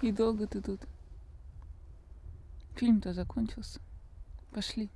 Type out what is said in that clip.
И долго ты тут? Фильм-то закончился. Пошли.